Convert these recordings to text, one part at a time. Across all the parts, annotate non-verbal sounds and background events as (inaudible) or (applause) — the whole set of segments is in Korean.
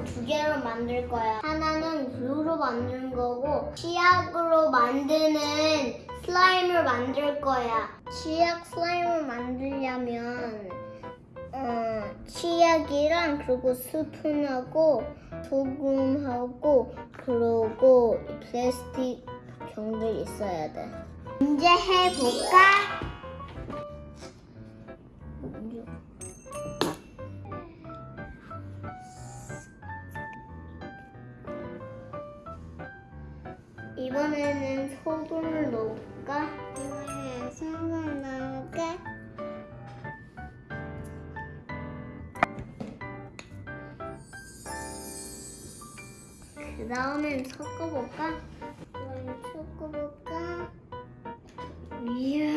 총두 개로 만들 거야. 하나는 글루로 만드는 거고 치약으로 만드는 슬라임을 만들 거야. 치약 슬라임을 만들려면 어, 치약이랑 그리고 스푼하고 소금하고 그리고 이 플라스틱 병들 있어야 돼. 이제 해볼까? 이번에는 소금을 넣을까? 이번에는 소금 넣을까? 그 다음엔 섞어볼까? 이번엔 섞어볼까? 이야,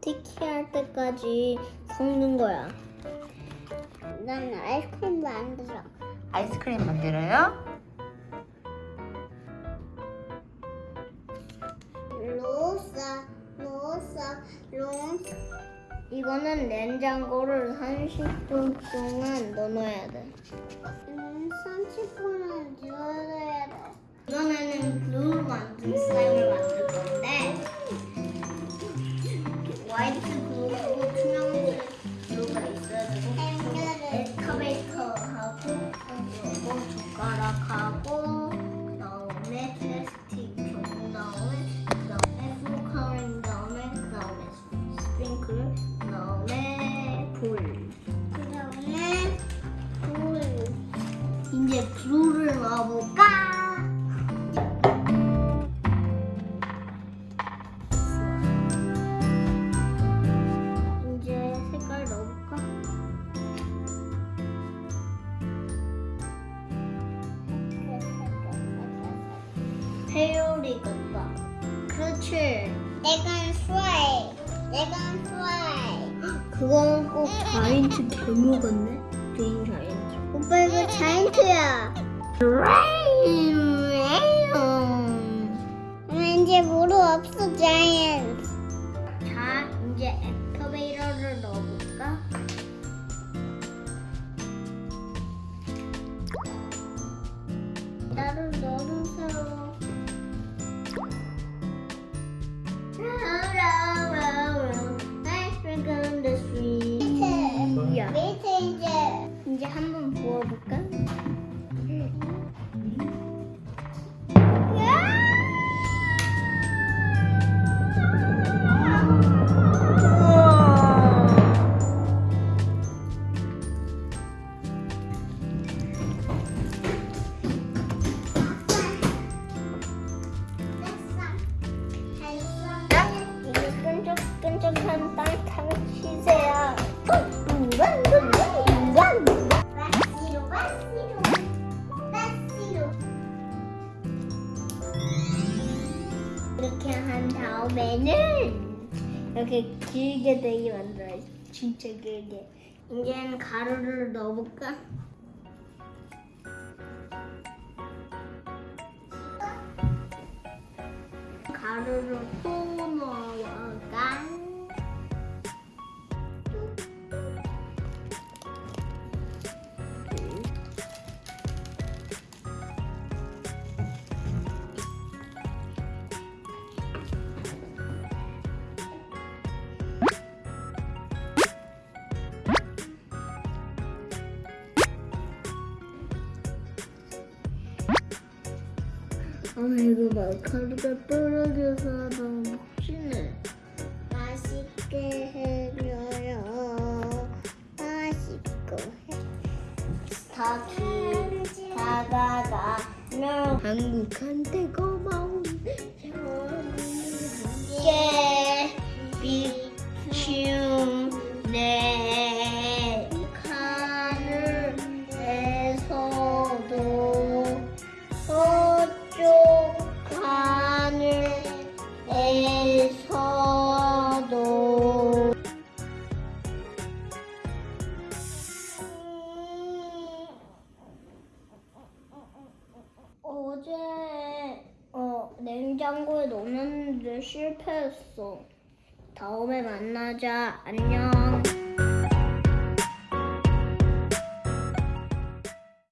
티키할 때까지 섞는 거야. 난 아이스크림 만들어. 아이스크림 만들어요? 이거는 냉장고를 30분 동안 넣어놔야 돼. 음, 30분은 넣어야 돼. 이번에는 글루 슬라임 넣어볼까? 이제 색깔 넣어볼까? 페요리 같다. 그렇지. 내가 스와이. 내가 스와이. 그거는 꼭 (laughs) 자이언트 괴물 같네. 개인 자이언트. 오빠 이거 자이언트야. 이제 모두 없어 자이언트. 자 이제 에스카베이터를 넣어볼까? 나를 다음에는 이렇게 길게 되게 만들어요. 진짜 길게. 이제는 가루를 넣어볼까? 가루를 또 넣어 아 이거 마카루가 떨어져서 너무 혹시네 맛있게 해줘요. 맛있고 해. 스타키 다가가며 한국한테 고마운 냉장고에 넣었는데 실패했어. 다음에 만나자. 안녕.